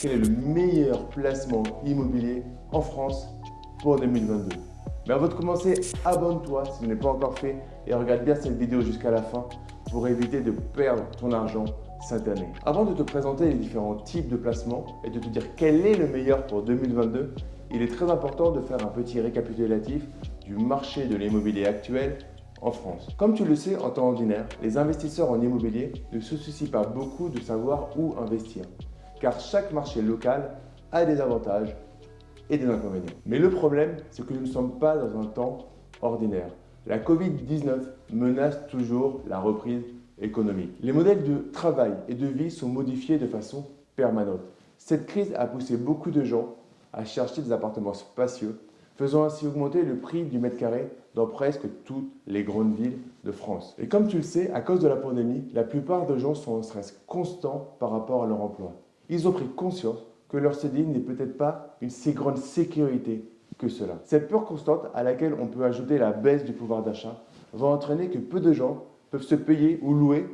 quel est le meilleur placement immobilier en France pour 2022. Mais avant de commencer, abonne-toi si ce n'est pas encore fait et regarde bien cette vidéo jusqu'à la fin pour éviter de perdre ton argent cette année. Avant de te présenter les différents types de placements et de te dire quel est le meilleur pour 2022, il est très important de faire un petit récapitulatif du marché de l'immobilier actuel en France. Comme tu le sais, en temps ordinaire, les investisseurs en immobilier ne se soucient pas beaucoup de savoir où investir, car chaque marché local a des avantages et des inconvénients. Mais le problème, c'est que nous ne sommes pas dans un temps ordinaire. La Covid-19 menace toujours la reprise économique. Les modèles de travail et de vie sont modifiés de façon permanente. Cette crise a poussé beaucoup de gens à chercher des appartements spacieux, faisant ainsi augmenter le prix du mètre carré dans presque toutes les grandes villes de France. Et comme tu le sais, à cause de la pandémie, la plupart des gens sont en stress constant par rapport à leur emploi. Ils ont pris conscience que leur CDI n'est peut-être pas une si grande sécurité que cela. Cette peur constante à laquelle on peut ajouter la baisse du pouvoir d'achat va entraîner que peu de gens peuvent se payer ou louer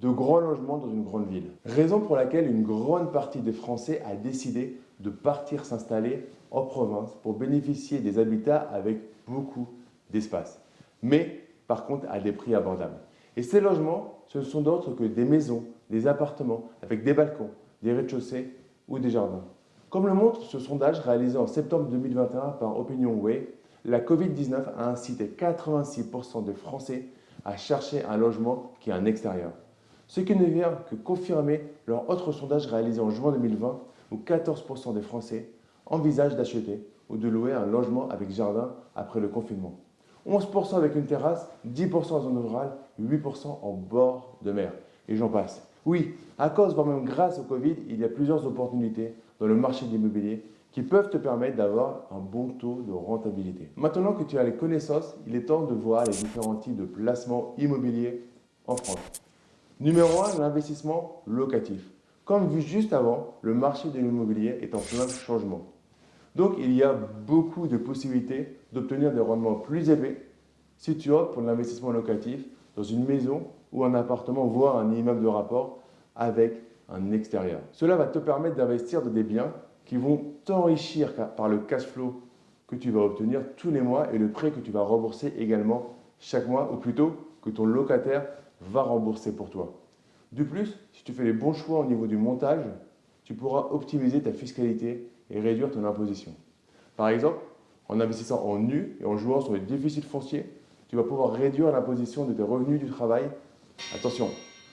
de grands logements dans une grande ville. Raison pour laquelle une grande partie des Français a décidé de partir s'installer en province pour bénéficier des habitats avec beaucoup d'espace. Mais par contre à des prix abordables. Et ces logements, ce ne sont d'autres que des maisons, des appartements avec des balcons, des rez-de-chaussée ou des jardins. Comme le montre ce sondage réalisé en septembre 2021 par OpinionWay, la Covid-19 a incité 86% des Français à chercher un logement qui est un extérieur. Ce qui ne vient que confirmer leur autre sondage réalisé en juin 2020 où 14% des Français envisagent d'acheter ou de louer un logement avec jardin après le confinement. 11% avec une terrasse, 10% en zone rurale, 8% en bord de mer. Et j'en passe. Oui, à cause, voire même grâce au Covid, il y a plusieurs opportunités dans le marché de l'immobilier qui peuvent te permettre d'avoir un bon taux de rentabilité. Maintenant que tu as les connaissances, il est temps de voir les différents types de placements immobiliers en France. Numéro 1, l'investissement locatif. Comme vu juste avant, le marché de l'immobilier est en plein changement. Donc, il y a beaucoup de possibilités d'obtenir des rendements plus élevés si tu optes pour l'investissement locatif dans une maison ou un appartement, voire un immeuble de rapport avec un extérieur. Cela va te permettre d'investir dans des biens qui vont t'enrichir par le cash flow que tu vas obtenir tous les mois et le prêt que tu vas rembourser également chaque mois, ou plutôt que ton locataire va rembourser pour toi. De plus, si tu fais les bons choix au niveau du montage, tu pourras optimiser ta fiscalité et réduire ton imposition. Par exemple, en investissant en nu et en jouant sur les déficits fonciers, tu vas pouvoir réduire l'imposition de tes revenus du travail. Attention,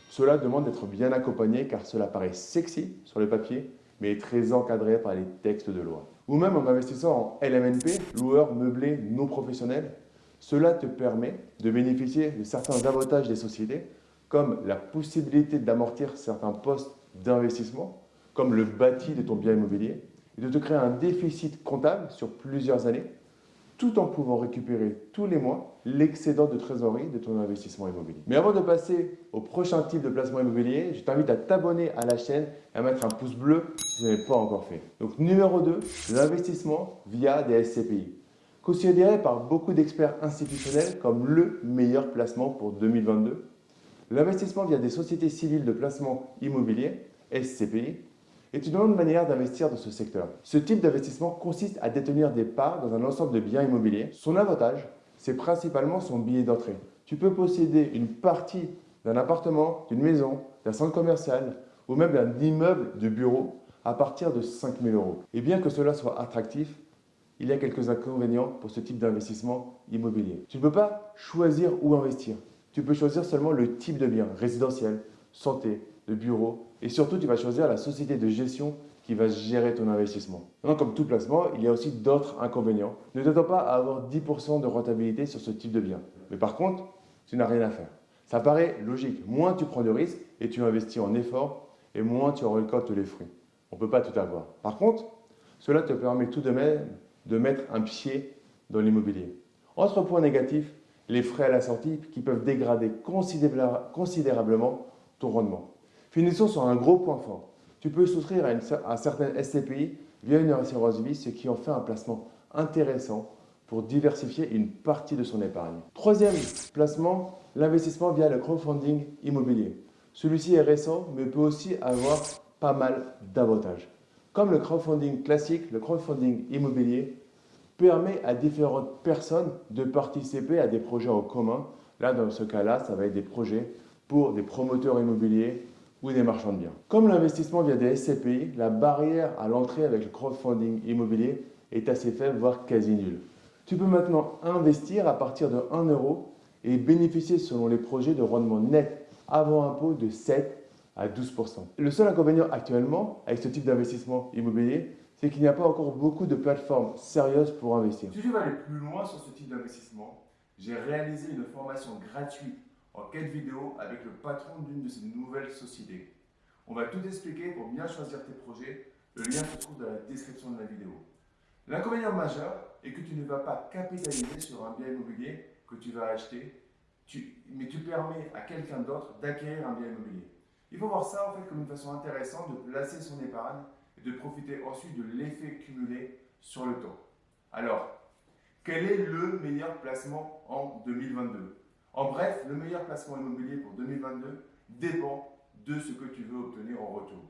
cela demande d'être bien accompagné car cela paraît sexy sur le papier, mais est très encadré par les textes de loi. Ou même en investissant en LMNP, loueur meublé non professionnel, cela te permet de bénéficier de certains avantages des sociétés, comme la possibilité d'amortir certains postes d'investissement, comme le bâti de ton bien immobilier, et de te créer un déficit comptable sur plusieurs années, tout en pouvant récupérer tous les mois l'excédent de trésorerie de ton investissement immobilier. Mais avant de passer au prochain type de placement immobilier, je t'invite à t'abonner à la chaîne et à mettre un pouce bleu si ce n'est pas encore fait. Donc numéro 2, l'investissement via des SCPI. Considéré par beaucoup d'experts institutionnels comme le meilleur placement pour 2022, l'investissement via des sociétés civiles de placement immobilier, SCPI, est une autre manière d'investir dans ce secteur. Ce type d'investissement consiste à détenir des parts dans un ensemble de biens immobiliers. Son avantage, c'est principalement son billet d'entrée. Tu peux posséder une partie d'un appartement, d'une maison, d'un centre commercial ou même d'un immeuble de bureau à partir de 5 000 euros. Et bien que cela soit attractif, il y a quelques inconvénients pour ce type d'investissement immobilier. Tu ne peux pas choisir où investir. Tu peux choisir seulement le type de bien, résidentiel, santé, de bureau et surtout tu vas choisir la société de gestion qui va gérer ton investissement. Donc, comme tout placement, il y a aussi d'autres inconvénients. Ne t'attends pas à avoir 10% de rentabilité sur ce type de bien. Mais par contre, tu n'as rien à faire. Ça paraît logique. Moins tu prends de risques et tu investis en effort et moins tu récoltes les fruits. On ne peut pas tout avoir. Par contre, cela te permet tout de même de mettre un pied dans l'immobilier. Autre point négatif, les frais à la sortie qui peuvent dégrader considérablement ton rendement. Finissons sur un gros point fort. Tu peux souscrire à, certaines SCPI via une assurance vie, ce qui en fait un placement intéressant pour diversifier une partie de son épargne. Troisième placement, l'investissement via le crowdfunding immobilier. Celui-ci est récent, mais peut aussi avoir pas mal d'avantages. Comme le crowdfunding classique, le crowdfunding immobilier permet à différentes personnes de participer à des projets en commun. Là, dans ce cas-là, ça va être des projets pour des promoteurs immobiliers ou des marchands de biens. Comme l'investissement via des SCPI, la barrière à l'entrée avec le crowdfunding immobilier est assez faible, voire quasi nulle. Tu peux maintenant investir à partir de 1 euro et bénéficier selon les projets de rendement net avant impôt de 7 à 12% Le seul inconvénient actuellement avec ce type d'investissement immobilier, c'est qu'il n'y a pas encore beaucoup de plateformes sérieuses pour investir. Si tu veux aller plus loin sur ce type d'investissement, j'ai réalisé une formation gratuite en 4 vidéos avec le patron d'une de ces nouvelles sociétés. On va tout expliquer pour bien choisir tes projets. Le lien se trouve dans la description de la vidéo. L'inconvénient majeur est que tu ne vas pas capitaliser sur un bien immobilier que tu vas acheter, mais tu permets à quelqu'un d'autre d'acquérir un bien immobilier. Il faut voir ça en fait comme une façon intéressante de placer son épargne et de profiter ensuite de l'effet cumulé sur le temps. Alors, quel est le meilleur placement en 2022 En bref, le meilleur placement immobilier pour 2022 dépend de ce que tu veux obtenir en retour.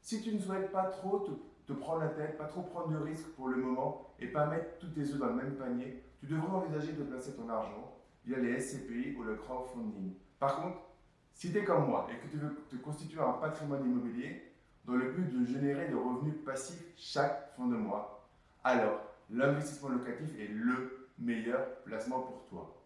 Si tu ne souhaites pas trop te, prendre la tête, pas trop prendre de risques pour le moment et pas mettre tous tes œufs dans le même panier, tu devrais envisager de placer ton argent via les SCPI ou le crowdfunding. Par contre, si tu es comme moi et que tu veux te constituer un patrimoine immobilier dans le but de générer des revenus passifs chaque fin de mois, alors l'investissement locatif est le meilleur placement pour toi.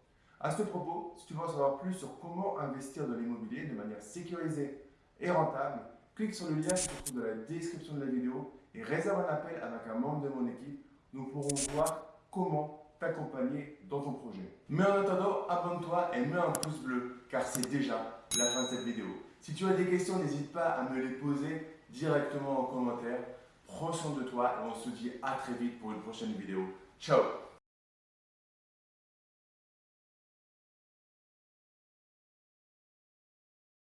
À ce propos, si tu veux en savoir plus sur comment investir dans l'immobilier de manière sécurisée et rentable, clique sur le lien qui se trouve dans la description de la vidéo et réserve un appel avec un membre de mon équipe. Nous pourrons voir comment t'accompagner dans ton projet. Mais en attendant, abonne-toi et mets un pouce bleu car c'est déjà la fin de cette vidéo. Si tu as des questions, n'hésite pas à me les poser directement en commentaire. Prends soin de toi et on se dit à très vite pour une prochaine vidéo. Ciao